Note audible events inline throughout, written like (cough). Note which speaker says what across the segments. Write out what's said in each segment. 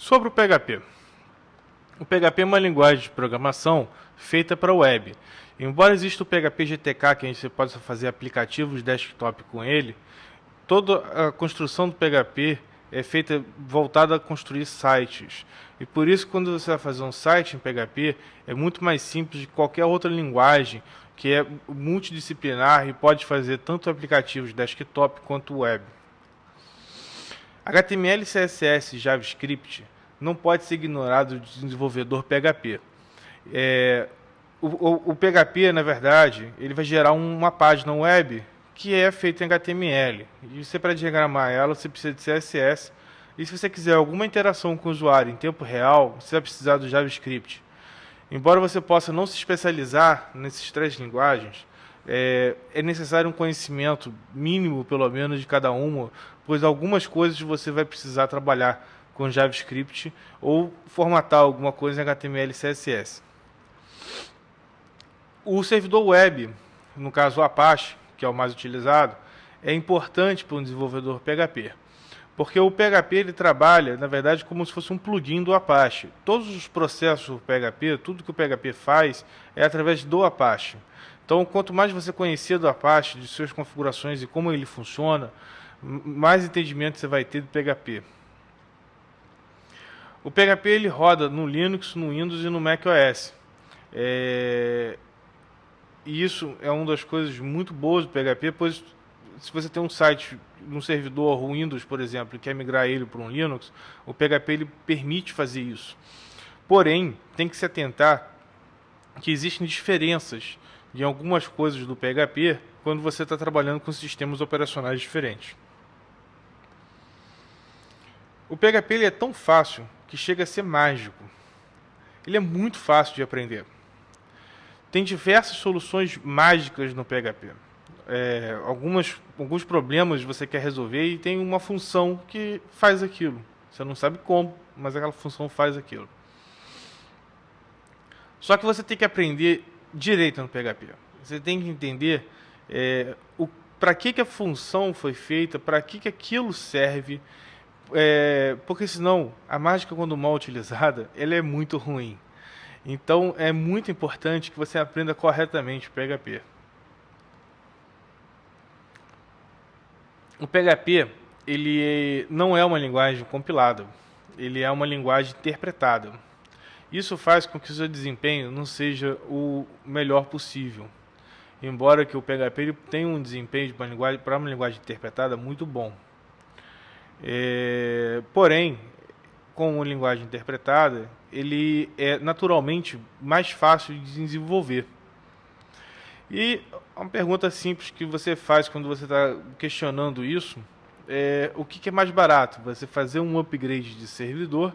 Speaker 1: Sobre o PHP. O PHP é uma linguagem de programação feita para web. Embora exista o PHP GTK, que a gente pode fazer aplicativos desktop com ele, toda a construção do PHP é feita voltada a construir sites. E por isso, quando você vai fazer um site em PHP, é muito mais simples de qualquer outra linguagem que é multidisciplinar e pode fazer tanto aplicativos desktop quanto web. HTML, CSS e JavaScript não pode ser ignorado do desenvolvedor PHP. É, o, o, o, PHP, na verdade, ele vai gerar uma página web que é feita em HTML. E você, para diagramar ela, você precisa de CSS. E se você quiser alguma interação com o usuário em tempo real, você vai precisar do JavaScript. Embora você possa não se especializar nessas três linguagens, é, é, necessário um conhecimento mínimo, pelo menos, de cada uma, pois algumas coisas você vai precisar trabalhar com JavaScript ou formatar alguma coisa em HTML e CSS. O servidor web, no caso o Apache, que é o mais utilizado, é importante para um desenvolvedor PHP. Porque o PHP ele trabalha, na verdade, como se fosse um plugin do Apache. Todos os processos do PHP, tudo que o PHP faz, é através do Apache. Então, quanto mais você conhecer do Apache, de suas configurações e como ele funciona, mais entendimento você vai ter do PHP. O PHP ele roda no Linux, no Windows e no macOS. É... E isso é uma das coisas muito boas do PHP, pois se você tem um site num servidor Windows, por exemplo, e quer migrar ele para um Linux, o PHP ele permite fazer isso. Porém, tem que se atentar que existem diferenças em algumas coisas do PHP quando você está trabalhando com sistemas operacionais diferentes. O PHP ele é tão fácil que chega a ser mágico. Ele é muito fácil de aprender. Tem diversas soluções mágicas no PHP é, algumas, alguns problemas você quer resolver e tem uma função que faz aquilo. Você não sabe como, mas aquela função faz aquilo. Só que você tem que aprender direito no PHP. Você tem que entender é, para que, que a função foi feita, para que, que aquilo serve, é, porque senão a mágica, quando mal utilizada, (laughs) ela é muito ruim. Então é muito importante que você aprenda corretamente o PHP. O PHP ele não é uma linguagem compilada, ele é uma linguagem interpretada. Isso faz com que o seu desempenho não seja o melhor possível. Embora que o PHP tenha um desempenho para uma linguagem, para uma linguagem interpretada muito bom. É, porém, com uma linguagem interpretada, ele é naturalmente mais fácil de desenvolver. E uma pergunta simples que você faz quando você está questionando isso é o que, que, é mais barato? Você fazer um upgrade de servidor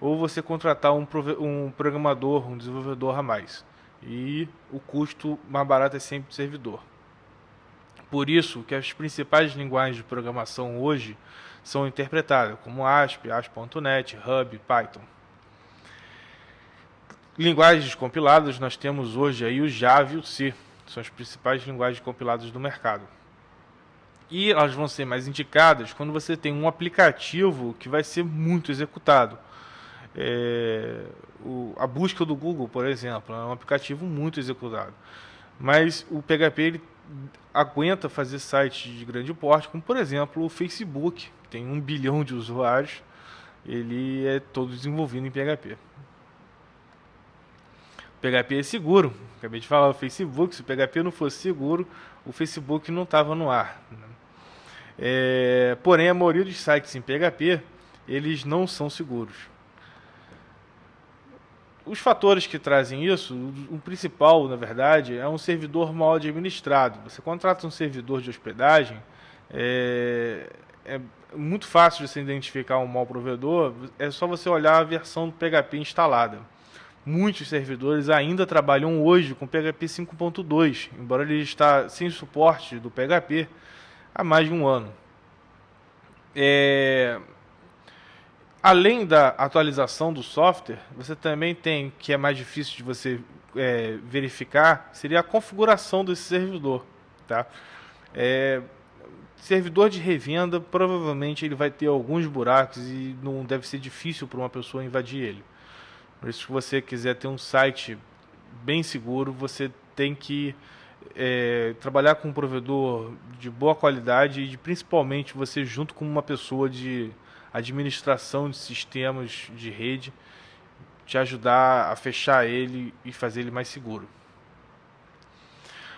Speaker 1: ou você contratar um, um programador, um desenvolvedor a mais? E o custo mais barato é sempre o servidor. Por isso que as principais linguagens de programação hoje são interpretadas, como ASP, ASP.NET, Hub, Python. Linguagens compiladas, nós temos hoje aí o Java e o C. São as principais linguagens compiladas do mercado. E elas vão ser mais indicadas quando você tem um aplicativo que vai ser muito executado. É, o, a busca do Google, por exemplo, é um aplicativo muito executado. Mas o PHP ele aguenta fazer sites de grande porte, como por exemplo o Facebook, que tem um bilhão de usuários, ele é todo desenvolvido em PHP. PHP é seguro. Acabei de falar o Facebook, se o PHP não fosse seguro, o Facebook não estava no ar. Né? É, porém, a maioria dos sites em PHP, eles não são seguros. Os fatores que trazem isso, o principal, na verdade, é um servidor mal administrado. Você contrata um servidor de hospedagem, é, é muito fácil de você identificar um mau provedor, é só você olhar a versão do PHP instalada. Muitos servidores ainda trabalham hoje com PHP 5.2, embora ele está sem suporte do PHP há mais de um ano. É... Além da atualização do software, você também tem, que é mais difícil de você é, verificar, seria a configuração desse servidor. Tá? É... servidor de revenda, provavelmente ele vai ter alguns buracos e não deve ser difícil para uma pessoa invadir ele. Por isso, se você quiser ter um site bem seguro, você tem que é, trabalhar com um provedor de boa qualidade e principalmente você junto com uma pessoa de administração de sistemas de rede te ajudar a fechar ele e fazer ele mais seguro.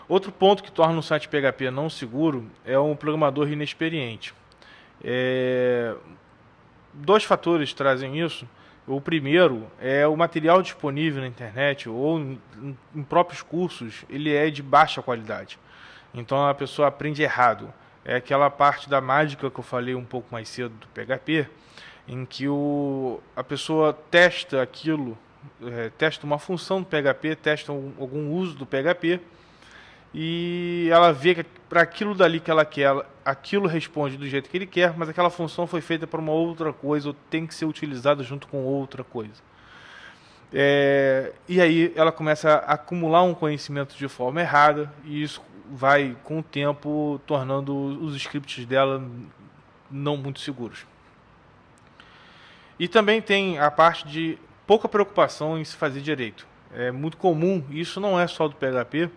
Speaker 1: Outro ponto que torna um site PHP não seguro é um programador inexperiente. É... Dois fatores trazem isso. O primeiro é o material disponível na internet ou em, próprios cursos, ele é de baixa qualidade. Então a pessoa aprende errado. É aquela parte da mágica que eu falei um pouco mais cedo do PHP, em que o, a pessoa testa aquilo, é, testa uma função do PHP, testa um, algum uso do PHP e ela vê que para aquilo dali que ela quer, aquilo responde do jeito que ele quer, mas aquela função foi feita para uma outra coisa ou tem que ser utilizada junto com outra coisa. É, e aí ela começa a acumular um conhecimento de forma errada e isso vai com o tempo tornando os scripts dela não muito seguros. E também tem a parte de pouca preocupação em se fazer direito. É muito comum, isso não é só do PHP,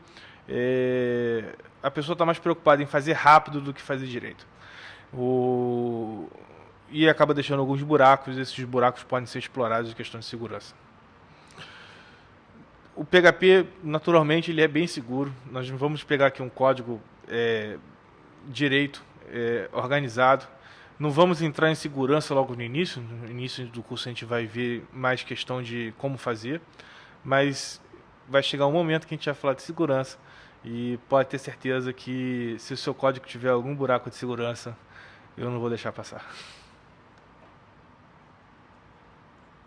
Speaker 1: é, a pessoa está mais preocupada em fazer rápido do que fazer direito. O, e acaba deixando alguns buracos, esses buracos podem ser explorados em questão de segurança. O PHP, naturalmente, ele é bem seguro. Nós vamos pegar aqui um código é, direito, é, organizado. Não vamos entrar em segurança logo no início. No início do curso a gente vai ver mais questão de como fazer. Mas vai chegar um momento que a gente vai falar de segurança e pode ter certeza que se o seu código tiver algum buraco de segurança, eu não vou deixar passar.